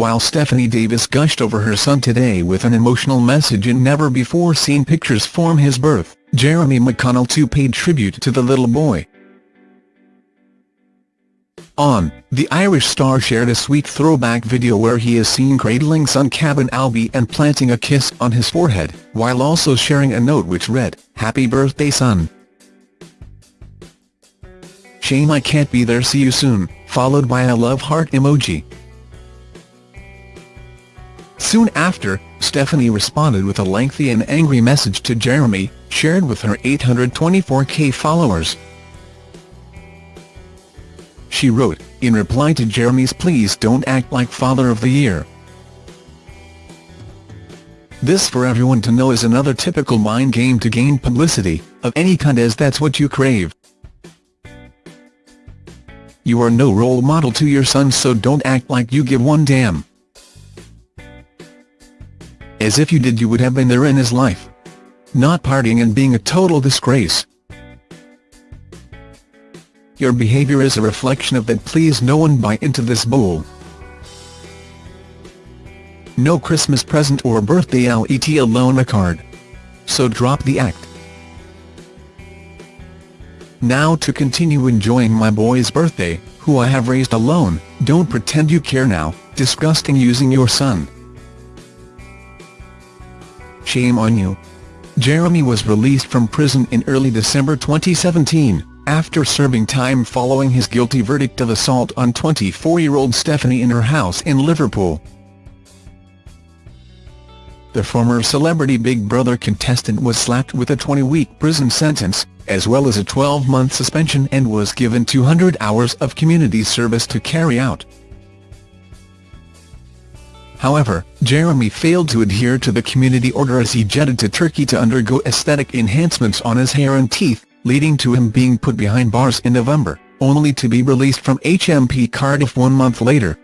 while Stephanie Davis gushed over her son today with an emotional message in never-before-seen pictures from his birth, Jeremy McConnell too paid tribute to the little boy. On, the Irish star shared a sweet throwback video where he is seen cradling son Caben-Albi and planting a kiss on his forehead, while also sharing a note which read, Happy birthday son. Shame I can't be there see you soon, followed by a love heart emoji. Soon after, Stephanie responded with a lengthy and angry message to Jeremy, shared with her 824k followers. She wrote, in reply to Jeremy's please don't act like father of the year. This for everyone to know is another typical mind game to gain publicity, of any kind as that's what you crave. You are no role model to your son so don't act like you give one damn. As if you did you would have been there in his life. Not partying and being a total disgrace. Your behavior is a reflection of that please no one buy into this bull. No Christmas present or birthday let alone a card. So drop the act. Now to continue enjoying my boy's birthday, who I have raised alone, don't pretend you care now, disgusting using your son. Shame on you. Jeremy was released from prison in early December 2017 after serving time following his guilty verdict of assault on 24-year-old Stephanie in her house in Liverpool. The former celebrity Big Brother contestant was slapped with a 20-week prison sentence, as well as a 12-month suspension and was given 200 hours of community service to carry out. However, Jeremy failed to adhere to the community order as he jetted to Turkey to undergo aesthetic enhancements on his hair and teeth, leading to him being put behind bars in November, only to be released from HMP Cardiff one month later,